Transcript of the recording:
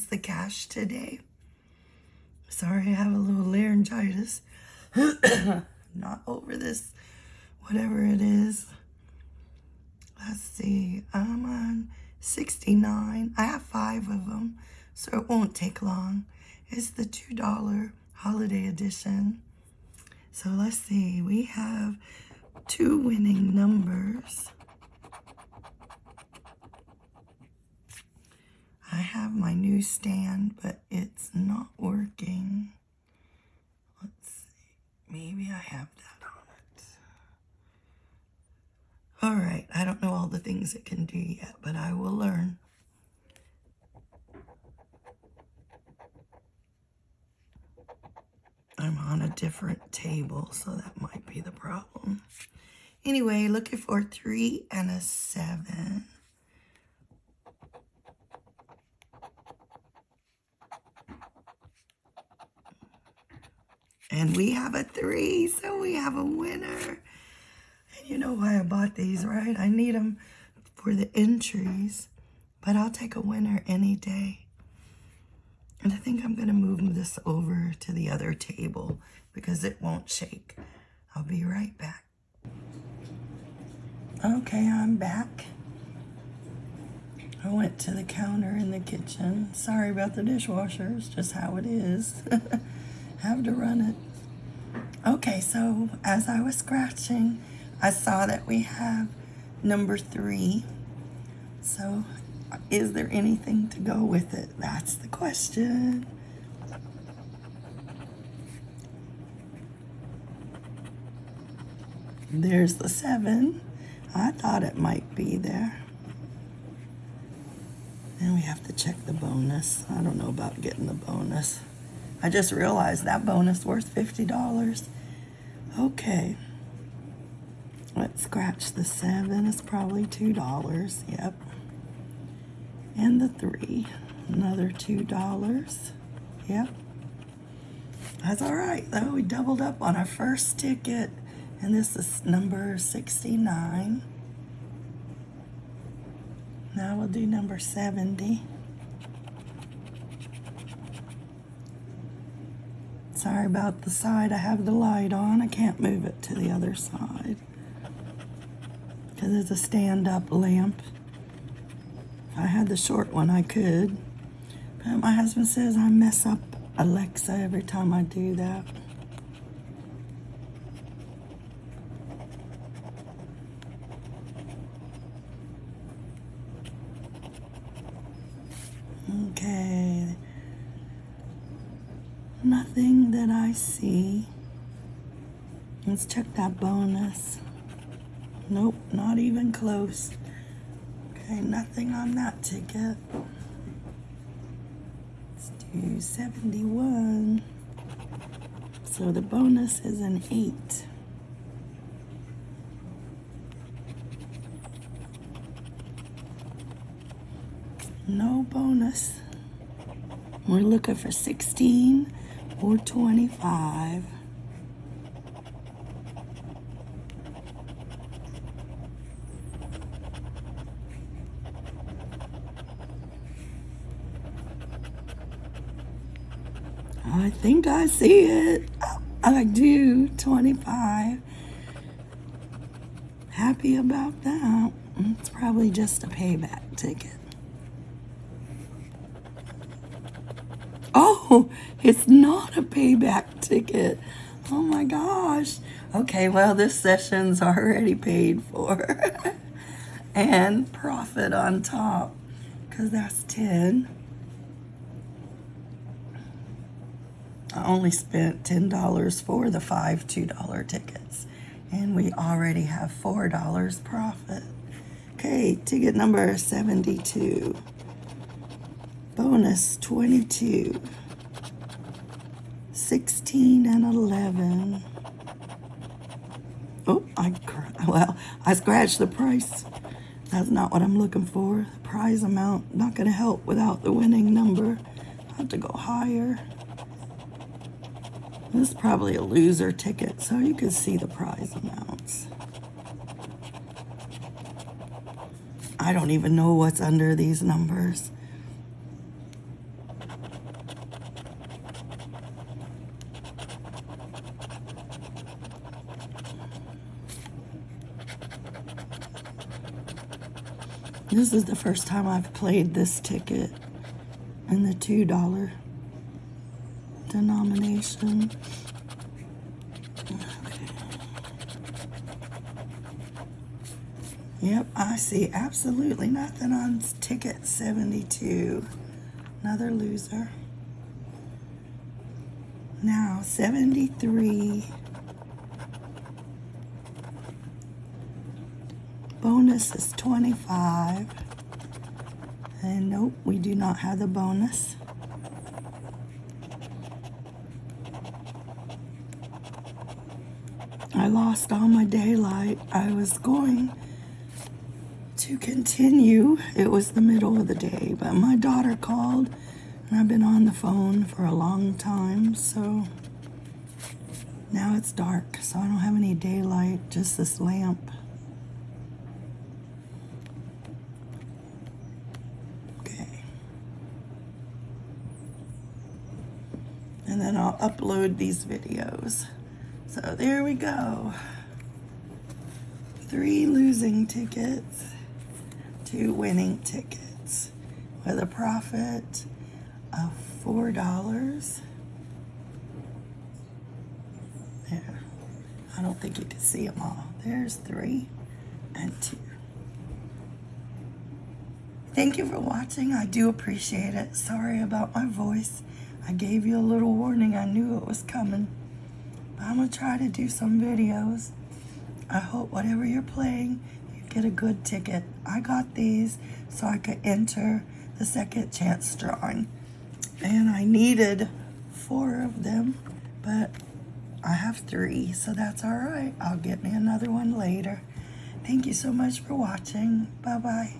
the cash today. Sorry, I have a little laryngitis. Not over this, whatever it is. Let's see, I'm on 69. I have five of them, so it won't take long. It's the $2 holiday edition. So let's see, we have two winning numbers. I have my new stand, but it's not working. Let's see. Maybe I have that on it. All right. I don't know all the things it can do yet, but I will learn. I'm on a different table, so that might be the problem. Anyway, looking for three and a seven. And we have a three, so we have a winner. And you know why I bought these, right? I need them for the entries, but I'll take a winner any day. And I think I'm going to move this over to the other table because it won't shake. I'll be right back. Okay, I'm back. I went to the counter in the kitchen. Sorry about the dishwasher. It's just how it is. have to run it. Okay, so as I was scratching, I saw that we have number three. So is there anything to go with it? That's the question. There's the seven. I thought it might be there. And we have to check the bonus. I don't know about getting the bonus. I just realized that bonus worth $50. Okay. Let's scratch the seven. It's probably $2. Yep. And the three. Another $2. Yep. That's all right, though. We doubled up on our first ticket. And this is number 69. Now we'll do number 70. Sorry about the side. I have the light on. I can't move it to the other side. Because it's a stand-up lamp. If I had the short one, I could. But my husband says I mess up Alexa every time I do that. Okay. Nothing that I see. Let's check that bonus. Nope, not even close. Okay, nothing on that ticket. Let's do 71. So the bonus is an 8. No bonus. We're looking for 16 or 25. I think I see it. I do, 25. Happy about that. It's probably just a payback ticket. It's not a payback ticket. Oh my gosh. Okay, well, this session's already paid for. and profit on top, because that's 10. I only spent $10 for the five $2 tickets. And we already have $4 profit. Okay, ticket number 72. Bonus 22. 16 and 11. Oh, I, well, I scratched the price. That's not what I'm looking for. The prize amount, not going to help without the winning number. I have to go higher. This is probably a loser ticket, so you can see the prize amounts. I don't even know what's under these numbers. This is the first time I've played this ticket in the $2 denomination. Okay. Yep, I see absolutely nothing on ticket 72. Another loser. Now, 73. Bonus is 25. And nope, we do not have the bonus. I lost all my daylight. I was going to continue. It was the middle of the day, but my daughter called and I've been on the phone for a long time, so now it's dark, so I don't have any daylight, just this lamp. Then I'll upload these videos. So there we go. Three losing tickets, two winning tickets with a profit of four dollars. There. I don't think you can see them all. There's three and two. Thank you for watching. I do appreciate it. Sorry about my voice. I gave you a little warning. I knew it was coming. But I'm going to try to do some videos. I hope whatever you're playing, you get a good ticket. I got these so I could enter the second chance drawing. And I needed four of them, but I have three, so that's all right. I'll get me another one later. Thank you so much for watching. Bye-bye.